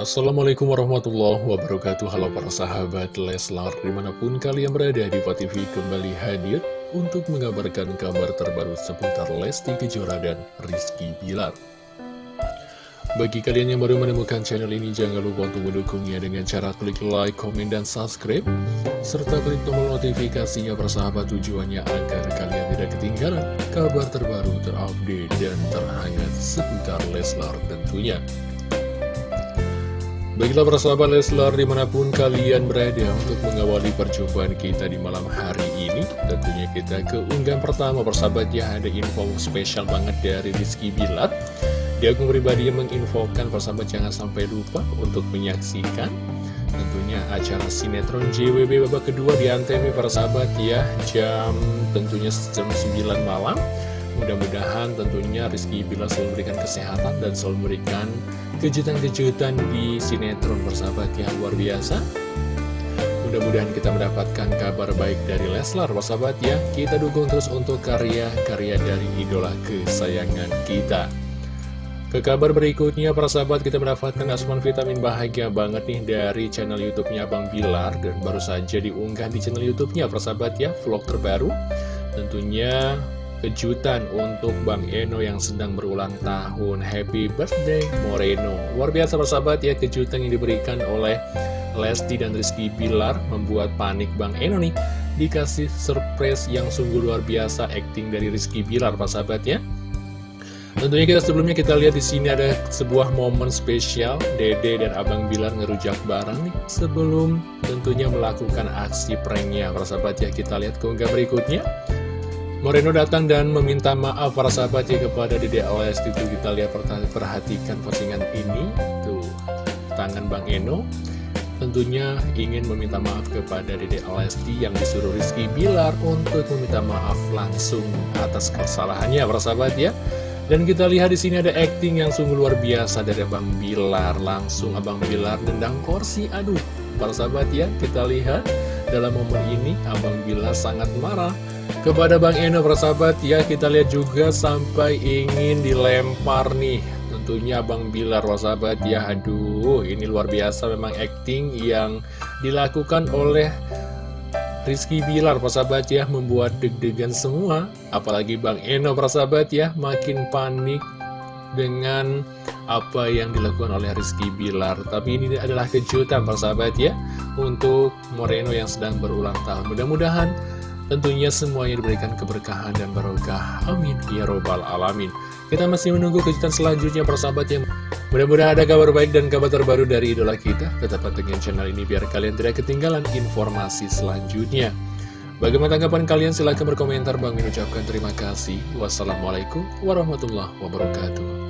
Assalamualaikum warahmatullahi wabarakatuh. Halo para sahabat Leslar Di mana pun kalian berada di TV kembali hadir Untuk mengabarkan kabar terbaru seputar Lesti Kejora dan Rizky Bilar. Bagi kalian yang baru menemukan channel ini Jangan lupa untuk mendukungnya dengan cara klik like, komen, dan subscribe Serta klik tombol notifikasinya persahabat tujuannya agar kalian tidak ketinggalan Kabar terbaru terupdate dan terhangat seputar Leslar tentunya Baiklah para sahabat Leslar di mana pun kalian berada untuk mengawali perjumpaan kita di malam hari ini Tentunya kita ke unggahan pertama persahabat ya ada info spesial banget dari Rizky Bilat Di akun pribadi yang menginfokan persahabat jangan sampai lupa untuk menyaksikan Tentunya acara sinetron JWB babak kedua di Antv persahabat ya Jam tentunya jam 9 malam Mudah-mudahan tentunya Rizky Bila selalu memberikan kesehatan dan selalu memberikan kejutan-kejutan di sinetron bersahabat yang luar biasa. Mudah-mudahan kita mendapatkan kabar baik dari Leslar bersahabat ya. Kita dukung terus untuk karya-karya dari idola kesayangan kita. Ke kabar berikutnya, para sahabat kita mendapatkan asupan vitamin bahagia banget nih dari channel YouTube-nya Bang Bilar dan baru saja diunggah di channel YouTube-nya, para sahabat ya, vlog terbaru. Tentunya kejutan untuk Bang Eno yang sedang berulang tahun. Happy birthday Moreno. Luar biasa persahabat ya kejutan yang diberikan oleh Lesti dan Rizky Bilar Membuat panik Bang Eno nih. Dikasih surprise yang sungguh luar biasa acting dari Rizky Bilar persahabat ya. Tentunya kita sebelumnya kita lihat di sini ada sebuah momen spesial. Dede dan Abang Bilar ngerujak bareng nih sebelum tentunya melakukan aksi pranknya. Persahabat ya. Kita lihat keunggah berikutnya. Moreno datang dan meminta maaf para sahabat ya kepada Dede Lesti itu kita lihat perhatikan postingan ini. Tuh tangan Bang Eno. Tentunya ingin meminta maaf kepada Dede Lesti yang disuruh Rizky Bilar untuk meminta maaf langsung atas kesalahannya para sahabat ya. Dan kita lihat di sini ada acting yang sungguh luar biasa dari Abang Bilar. Langsung Abang Bilar dendang kursi. Aduh para sahabat ya kita lihat. Dalam momen ini Abang Bilar sangat marah kepada Bang Eno persahabat ya kita lihat juga sampai ingin dilempar nih. Tentunya Bang Bilar persahabat ya Aduh ini luar biasa memang acting yang dilakukan oleh Rizky Bilar persahabat ya Membuat deg-degan semua. Apalagi Bang Eno persahabat ya Makin panik dengan apa yang dilakukan oleh Rizky Bilar. Tapi ini adalah kejutan persahabat ya Untuk Moreno yang sedang berulang tahun. Mudah-mudahan Tentunya semuanya diberikan keberkahan dan barokah. Amin. Ya Robbal Alamin. Kita masih menunggu kejutan selanjutnya persahabat yang mudah-mudahan ada kabar baik dan kabar terbaru dari idola kita. Tetap pantengin channel ini biar kalian tidak ketinggalan informasi selanjutnya. Bagaimana tanggapan kalian? Silahkan berkomentar. Bang ucapkan terima kasih. Wassalamualaikum warahmatullahi wabarakatuh.